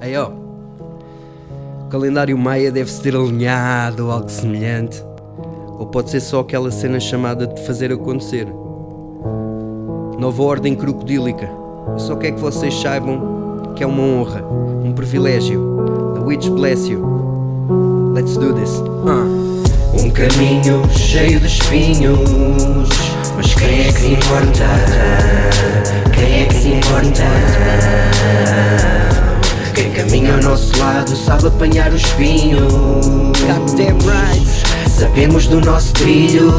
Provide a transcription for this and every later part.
Aí ó, o calendário maia deve-se ter alinhado ou algo semelhante. Ou pode ser só aquela cena chamada de fazer acontecer. Nova ordem crocodílica. Eu só quero que vocês saibam que é uma honra, um privilégio. The witch bless you. Let's do this. Uh. Um caminho cheio de espinhos, mas quem é que importa? Quem lado sabe apanhar o espinho. Sabemos do nosso trilho.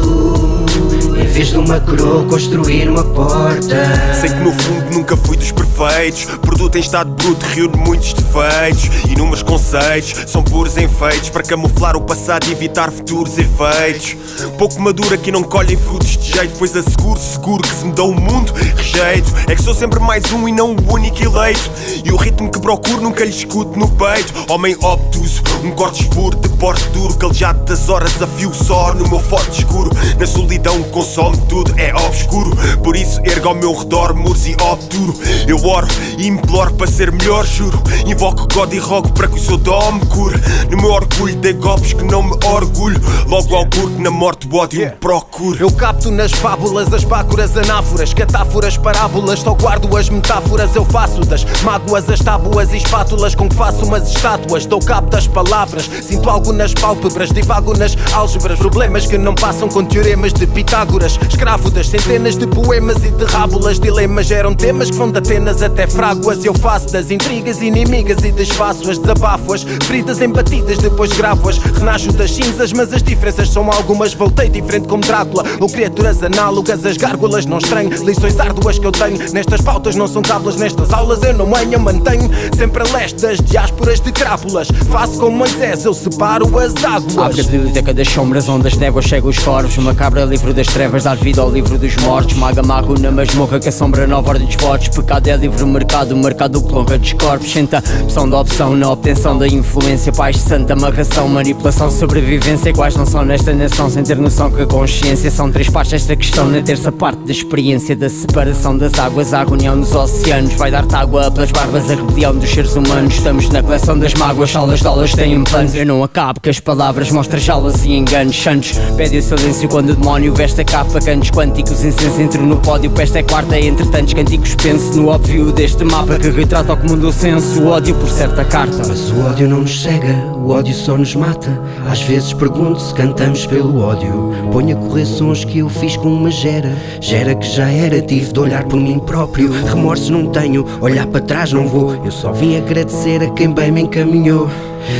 Em vez de uma coroa, construir uma porta. Sei que no fundo nunca fui dos perfeitos. Produto em estado bruto reúne muitos defeitos. Inúmeros conceitos são puros enfeites para camuflar o passado e evitar futuros efeitos. Pouco madura que não colhem frutos de jeito, pois asseguro, seguro que se me dá o mundo, rejeito. É que sou sempre mais um e não o único eleito. E o ritmo que procuro nunca lhe escuto no peito. Homem obtuso, um corte escuro de porte duro, calejado das horas a fio só no meu forte escuro. Na solidão consome tudo, é obscuro. Por isso ergo ao meu redor muros e obturo. Eu oro e imploro para ser melhor, juro. Invoco God e rogo para que o seu dó me cure. No meu orgulho dei golpes que não me orgulho. Logo ao que na morte o ódio me procuro. Eu capto nas fábulas as bácuras anáforas, catáforas, parábolas, só guardo as metáforas. Eu faço das mágoas as tábuas e espátulas com que faço umas estátuas. Dou cabo das palavras, sinto algo nas pálpebras, divago nas álgebras. Problemas que não passam com teoremas de Pitágoras. Escravo das centenas de poemas e de rábulas. Dilemas geram temas que vão de Atenas até Fráguas. Eu faço das intrigas inimigas e desfaço-as, desabafo-as. Feridas embatidas, depois gravo-as. Renasço das cinzas, mas as diferenças são algumas. Voltei diferente como Drácula, ou criaturas análogas. As gárgulas não estranho, lições árduas que eu tenho. Nestas pautas não são cábulas, nestas aulas eu não manho, mantenho. Sempre a leste das diásporas de crápulas. Faço como Moisés, eu separo as águas. Abre a biblioteca das sombras, onde as néguas chegam os corvos. Uma cabra livro das trevas, dar vida ao livro dos mortos. Maga mago na masmorra que assombra nova ordem dos votos. Pecado é livre mercado, mercado honra dos corpos. Senta opção da opção na obtenção da influência. Paz de santa amarração, manipulação, sobrevivência. Iguais não são nesta nação, sem ter noção que a consciência são três partes desta questão. Na terça parte da experiência da separação das águas, a reunião dos oceanos. Vai dar-te água pelas barbas, a rebelião dos seres humanos. Estamos na coleção das mágoas, salas de aulas têm planos. Eu não acabo que as palavras mostram jalas e enganos. Santos, pede o silêncio quando o demónio veste a capa. Cantos quânticos, incenso entro no pódio. Peste é quarta, entre tantos canticos. Penso no óbvio deste mapa que retrata o comum do senso. O ódio por certa carta. Mas o ódio não nos cega, o ódio só nos mata. Às vezes pergunto se cantamos pelo ódio. Ponho a correr sons que eu fiz com uma gera. Gera que já era, tive de olhar por mim próprio. Remorsos não tenho, olhar para trás não vou. Eu só vim agradecer a quem bem me encaminhou.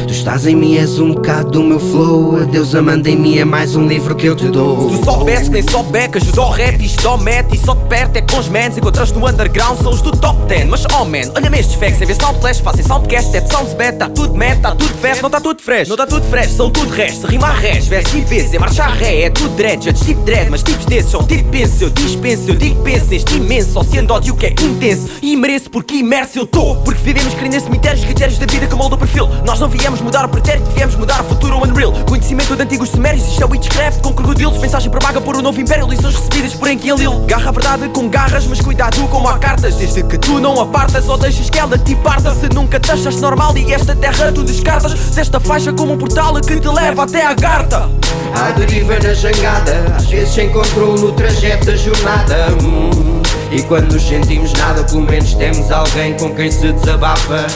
Tu estás em mim, és um bocado do meu flow. A Deus amanda em mim, é mais um livro que eu te dou. Tu soubesse que nem só becas, só rap só mete só de perto é com os mans. Encontras no underground, são os do top 10. Mas oh man, olha-me estes facts, sem ver soundflash, fazem soundcast, é sounds bad, tá tudo mad, tá tudo fast, não tá tudo fresh. Não tá tudo fresh, são tudo resto, rima a res, verso e vezes, é marcha ré, é tudo dread, já tipo dread, mas tipos desses são tipo penso, eu dispenso, eu digo penso neste imenso, oceano ódio que é intenso e mereço porque imerso eu tô. Porque vivemos querendo em cemitérios, critérios da vida que moldam o perfil. Nós não viemos mudar o pretérito, viemos mudar o futuro unreal. Conhecimento de antigos sumérios, isto é witchcraft com crocodilos. Mensagem propaga por um novo império, lições recebidas por Enkienlil. Garra a verdade com garras, mas cuidado como há cartas. Desde que tu não apartas ou deixas que ela te parta. Se nunca te achas normal e esta terra tu descartas. Se esta faixa como um portal que te leva até à garta. À deriva na jangada, às vezes se encontrou no trajeto da jornada. Hum, E quando nos sentimos nada, pelo menos temos alguém com quem se desabafa.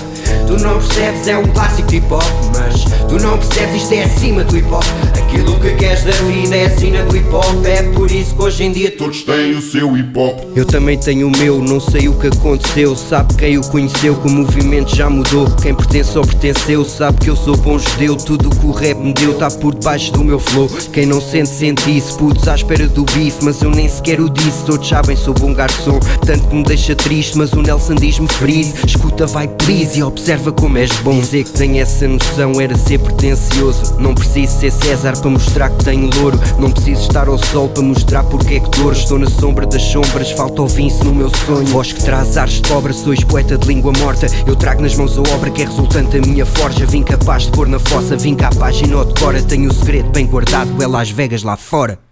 Tu não percebes, é um clássico de hip hop, mas tu não percebes, isto é acima do hip hop. Aquilo que queres da vida é a sina do hip hop. É por isso que hoje em dia todos têm o seu hip hop. Eu também tenho o meu, não sei o que aconteceu. Sabe quem o conheceu, que o movimento já mudou. Quem pertence ou pertenceu, sabe que eu sou bom judeu. Tudo que o rap me deu tá por debaixo do meu flow. Quem não sente, sente isso. Putos à espera do bife, mas eu nem sequer o disse. Todos sabem, sou bom garçom. Tanto que me deixa triste, mas o Nelson diz-me freeze. Escuta, vai please e observa como és bom. Dizer que tenho essa noção era ser pretencioso. Não preciso ser César para mostrar que tenho louro. Não preciso estar ao sol para mostrar porque é que dor. Estou na sombra das sombras, falta o vince no meu sonho. Voz que traz ares de obra, sois poeta de língua morta. Eu trago nas mãos a obra que é resultante da minha forja. Vim capaz de pôr na fossa, vim cá a página ou decora. Tenho o segredo bem guardado, é Las Vegas lá fora.